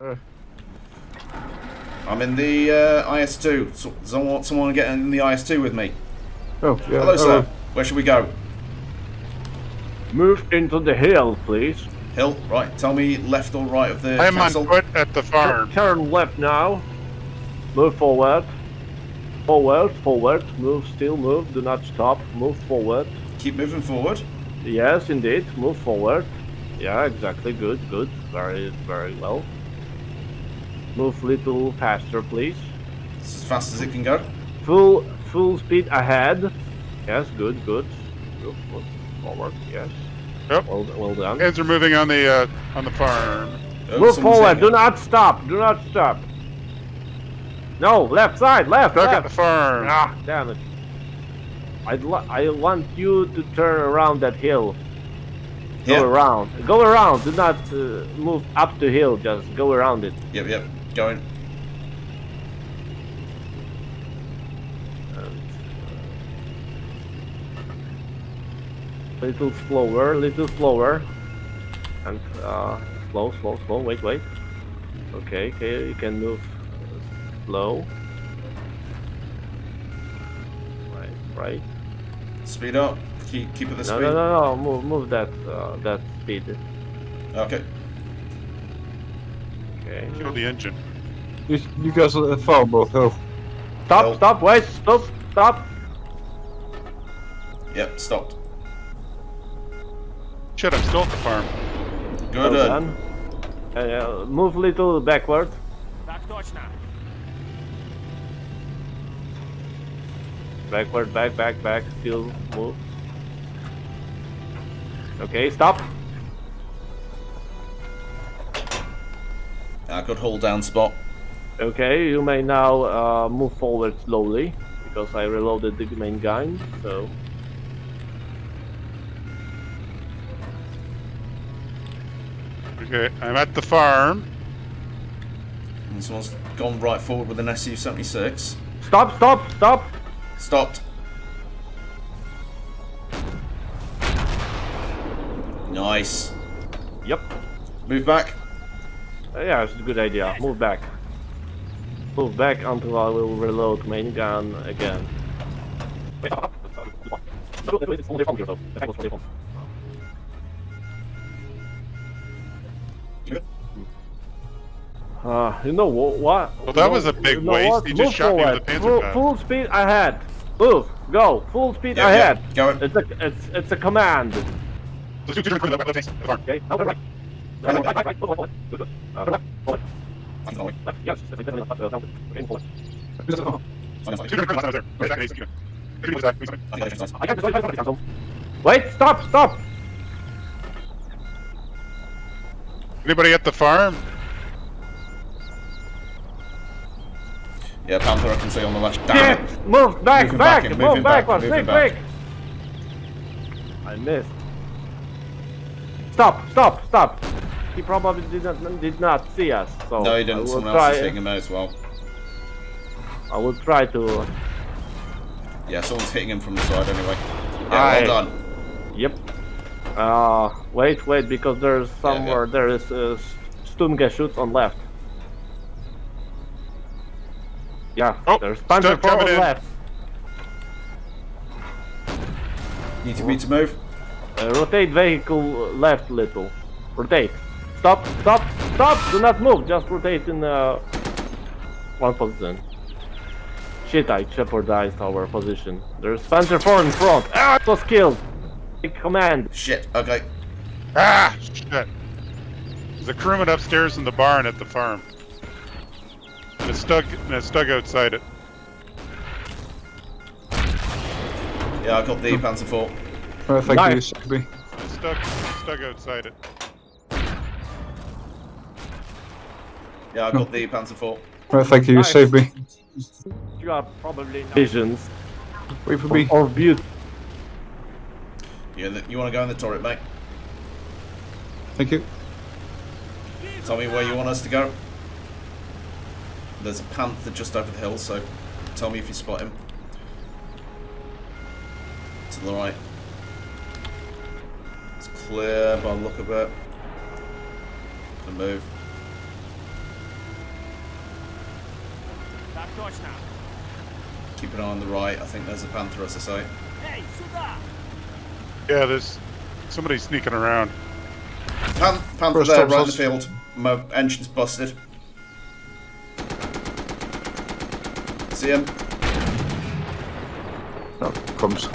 Uh, I'm in the uh, IS-2. So, someone, someone get in the IS-2 with me. oh, yeah. Hello, sir. uh, Where should we go? move into the hill, please. Hill, right. Tell me left or right of the I am on foot at the farm. Turn left now. Move forward. Forward, forward. Move, still move. Do not stop. Move forward. Keep moving forward. Yes, indeed. Move forward. Yeah, exactly. Good, good. Very, very well. Move little faster, please. It's as fast as it can go. Full, full speed ahead. Yes, good, good. Move, move forward. Yes. Yep. Well, well done. Guys are moving on the uh, on the farm. Oh, Move someone's forward. Do not stop. Do not stop. No, left side, left, Back at left. the farm. Ah, damn it. I'd I want you to turn around that hill. Go Here. around. Go around. Do not uh, move up the hill. Just go around it. Yep, yep. And, uh, little slower, little slower. And uh, slow, slow, slow. Wait, wait. Okay, okay. You can move uh, slow. Right, right. Speed up. Keep, keep at the No, speed. no, no, no. Move, move that, uh, that speed. Okay. Okay. Kill the engine. You, you guys are at the farm, bro. Oh, Stop, Nope. stop, wait, stop, stop. Yep, stopped. Shit, I'm still at the farm. Good. Well uh, done. Uh, move little backward. Backward, back, back, back. Still move. Okay, stop. Uh, good hold down spot. Okay, you may now uh, move forward slowly because I reloaded the main gun. So Okay, I'm at the farm. And someone's gone right forward with an SU-76. stop, stop, stop. Stopped. Nice. Yep. Move back. Uh, yeah, it's a good idea. Move back. Move back until I will reload main gun again. Uh, you know wha- what? Well, that you was a big you know waste. what? He just Move shot me with forward. a Panzer full, gun. full speed ahead. Move. Go. Full speed Yeah, ahead. yeah. Going. It's a it's it's a command. Okay. Now right. Right, right, right, right. Forward, forward. Good, good. Uh, left, forward. I'm going. Left. Yes. Definitely left. Uh, down. Okay, forward. I'm going. Two different left, left, there. Right, back, please. Please, back, please. I think I can't destroy my cancel. Wait, stop, stop! Anybody at the farm? Yeah, Panther I can see on the left. Shit! Damn it. Move back, Moving back, back move moving back, backwards, moving quick, back. quick! I missed. Stop, stop, stop! He probably did not did not see us, so No, he I didn't. will Someone try. else is hitting him as well. I will try to. Yeah, someone's hitting him from the side anyway. Yeah, Aye. well done. Yep. Uh, wait, wait, because there's yeah. somewhere there is uh, Sturmgeschütz on left. Yeah, Oh, there's Panzer Sturm 4 on in. left. Need to be to move. Uh, rotate vehicle left little. Rotate. Stop, stop, stop! Do not move, just rotate in uh, one position. Shit, I jeopardized our position. There's Panzer 4 in front. Ah, it was killed! Take command. Shit. Okay. Ah, shit. There's a crewman upstairs in the barn at the farm. And it's stuck, and it's stuck outside it. Yeah, I got the Panzer 4. uh, thank Nice. you, Sabby. It's stuck, it's stuck outside it. Yeah, I got the Panzer 4. Uh, thank you, Nice. saved me. You are probably visions Wait for me. or beauty. You, you want to go in the turret, mate? Thank you. Tell me where you want us to go. There's a Panther just over the hill, so tell me if you spot him. To the right. It's clear by the look of it. Gonna move. Keep an eye on the right. I think there's a panther, as I say. Yeah, there's somebody sneaking around. Pan- panther First there, right in the field. My engine's busted. See him? No, comes.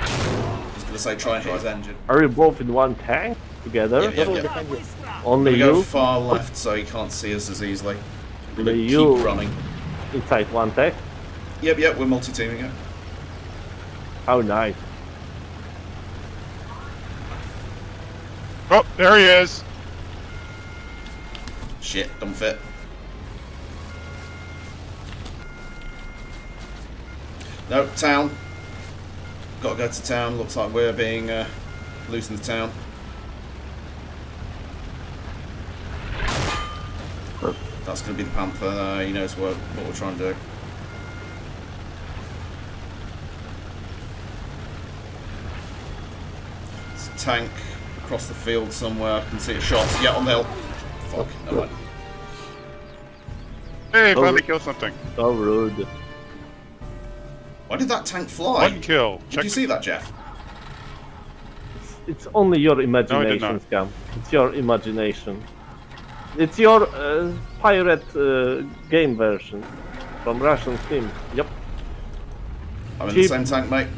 I was gonna say try and hit his engine. Are you both in one tank together? Yeah, yeah, yeah. Only We go far left so he can't see us as easily. We're gonna Only keep you. running. inside one tank? Yep, yep, we're multi-teaming it. How nice. Oh, there he is. Shit, don't fit. No, town. Gotta go to town. Looks like we're being uh, loose in the town. That's gonna be the Panther. Uh, he knows what, what we're trying to do. It's a tank across the field somewhere. I can see it shot. Yeah, on the hill. Fuck. Never mind. Hey, Oh. finally killed something. So rude. Why did that tank fly? One kill. Did Check. you see that, Jeff? It's only your imagination, not. Scam. It's your imagination. It's your uh, pirate uh, game version from Russian Steam. Yep. I'm in the same tank, mate.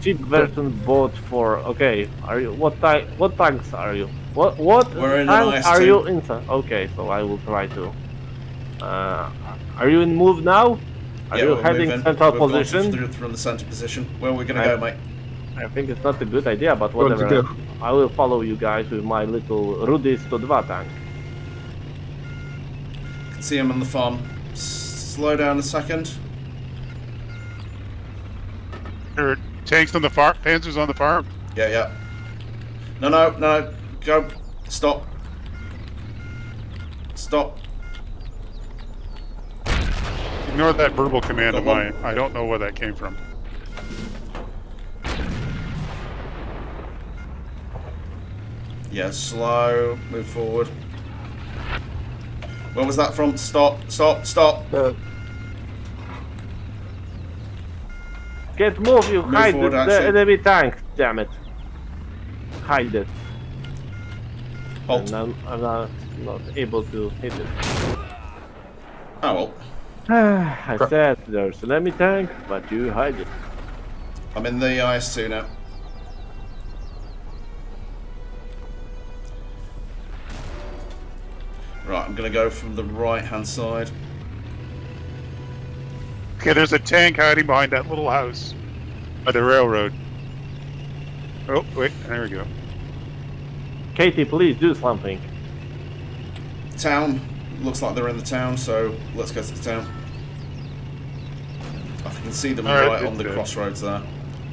Cheap version bought for. Okay. Are you what type? What tanks are you? What what We're in an tank IS-2. are you inside? Okay, so I will try to. Uh, are you in move now? Are yeah, you we're heading moving. central We've gone position? Through, from the centre position. Where are we going I- to go, mate? I think it's not a good idea, but whatever. go. I will follow you guys with my little Rudy 102 tank. See him on the farm. S- slow down a second. There are tanks on the farm. Panzers on the farm. Yeah, yeah. No, no, no. Go. Stop. Stop. Ignore that verbal command of Go mine. I don't know where that came from. Yeah, slow. Move forward. Where was that from? Stop. Stop. Stop. Uh, Get move, you Move hide forward, the, the actually. enemy tank, damn it. Hide it. Halt. And I'm, I'm not, not able to hit it. Oh well. I said there's an enemy tank, but you hide it. I'm in the IS2 now. Right, I'm gonna go from the right hand side. Okay, there's a tank hiding behind that little house by the railroad. Oh, wait, there we go. Katie, please do something. Town. Looks like they're in the town, so let's go to the town. I can see them All right, right on the good. crossroads there.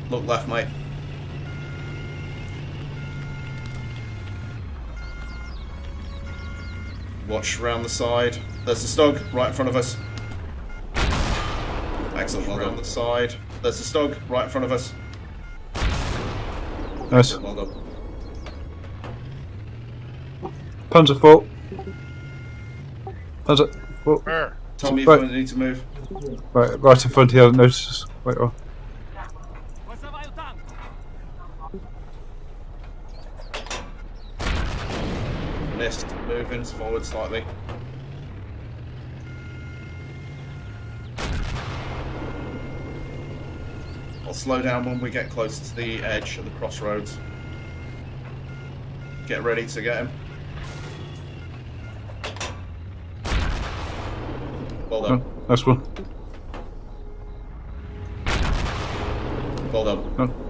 Look left, mate. Watch round the side. There's the StuG right in front of us. Excellent, well done. the side. There's the StuG right in front of us. nice. Well done. Panzerfaust. Panzer fault. Tell me if Right. I need to move. Right, right in front here. Notice. Wait, oh. Missed. Forward slightly. I'll slow down when we get close to the edge of the crossroads. Get ready to get him. Well done. Oh, nice one. Well done. Oh.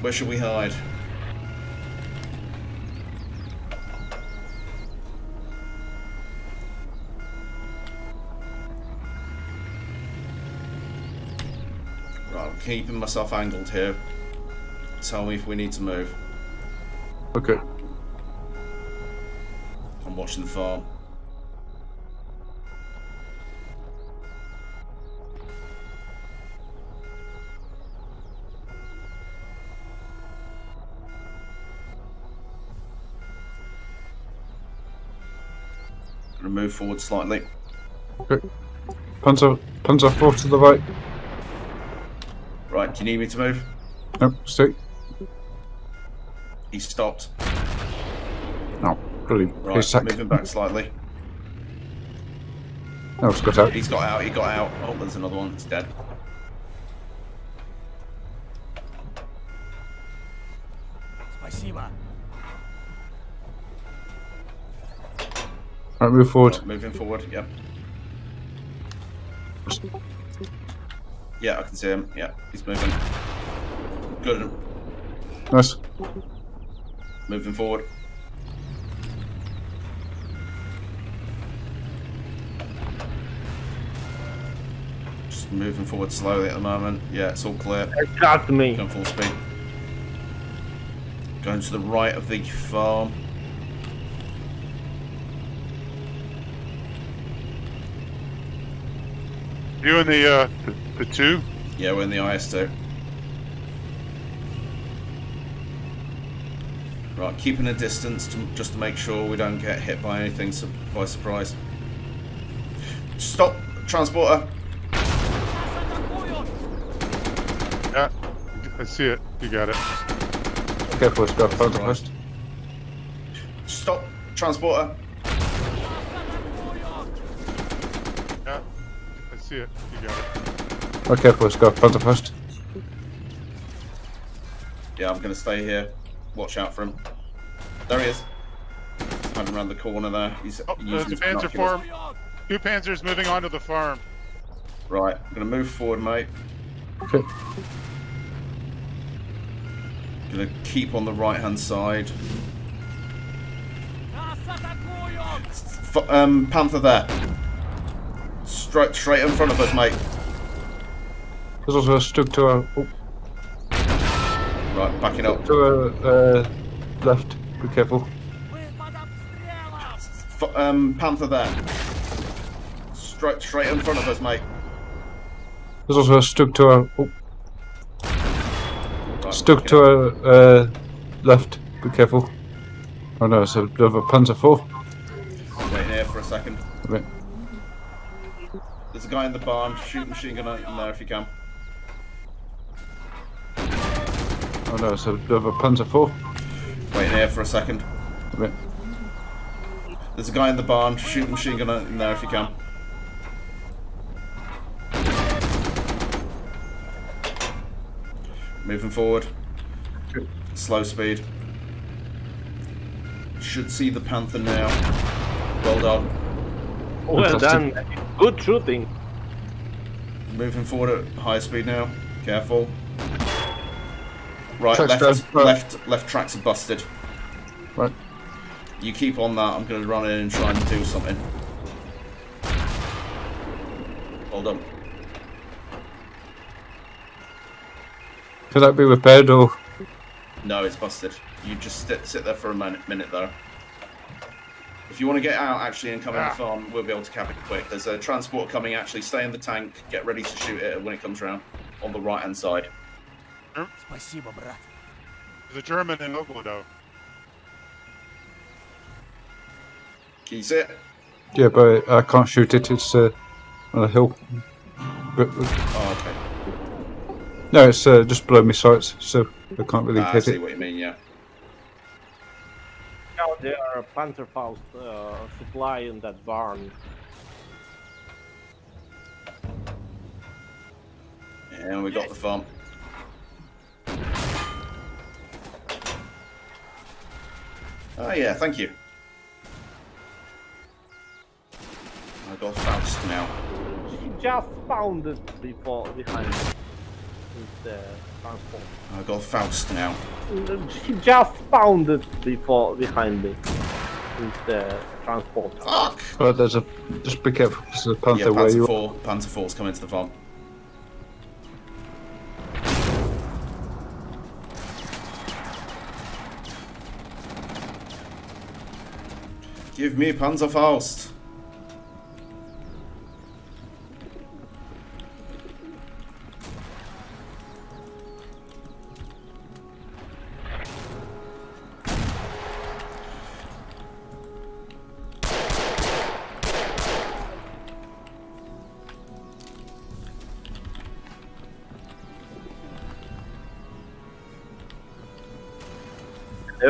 Where should we hide? Right, I'm keeping myself angled here. Tell me if we need to move. Okay. I'm watching the farm. Gonna move forward slightly. Okay. Panzer, Panzer 4 to the right. Right, do you need me to move? No, stay. He stopped. No, brilliant. Right, He's sacked. moving back slightly. No, it's got out. He's got out, he got out. Oh, there's another one that's dead. Спасибо. Right, move forward. Right, moving forward, yep. Yeah, I can see him. Yeah, he's moving. Good. Nice. Moving forward. Just moving forward slowly at the moment. Yeah, it's all clear. It got me. Going full speed. Going to the right of the farm. You and the uh, the, the two. Yeah, we're in the IS2. Right, keeping a distance to, just to make sure we don't get hit by anything su- by surprise. Stop, transporter. Yeah, I see it. You got it. Careful, it's got Panzer Surprise. first. Stop, transporter. Yeah, I see it. You got it. Okay, let's go. Front to first. Yeah, I'm gonna stay here. Watch out for him. There he is. He's hiding around the corner there. He's oh, using there's a panzer farm. Two panzers moving onto the farm. Right, I'm gonna move forward, mate. Okay. Gonna keep on the right-hand side. F um, Panther there straight straight in front of us, mate. There's also a StuG to our... Oh. Right, backing up. To our uh, left. Be careful. F um, Panther there. Straight straight in front of us, mate. There's also a StuG to our... Oh. StuG to our uh, left. Be careful. Oh no, it's a, a Panzer 4. Wait here for a second. There's a guy in the barn. Shoot machine gun in there if you can. Oh no, it's a bit of a Panzer 4. Wait here for a second. There's a guy in the barn. Shoot machine gun in there if you can. Moving forward. Slow speed. Should see the panther now. Well done. Well done. Good shooting. Moving forward at high speed now. Careful. Right, Tracks left, down. Left, left tracks are busted. Right. You keep on that. I'm going to run in and try and do something. Hold on. Could that be repaired or? No, it's busted. You just sit, sit there for a minute, minute though. If you want to get out actually and come in the Ah. farm, we'll be able to cap it quick. There's a transport coming actually. Stay in the tank. Get ready to shoot it when it comes around on the right hand side. Спасибо, брат. There's a German in Oglodo. Can you see it? Yeah, but I can't shoot it. It's uh, on a hill. But, Oh, okay. no, it's uh, just below my sights, so I can't really Ah, I hit see it. what you mean, yeah. Now there are Panzerfaust uh, supply in that barn. And we got the farm. Oh yeah, thank you. I got Faust now. She just found it before behind with the transport. I got Faust now. She just found it before behind me with the transport. Fuck! But there's a just be careful. There's a panther Yeah, where Panzer you. 4. Panzer 4's coming to the farm. Give me Panzerfaust!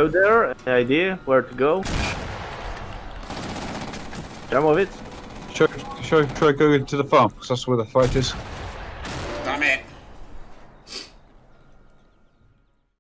There. Any idea where to go? Some of it. Should, should, should I go into the farm? Because that's where the fight is.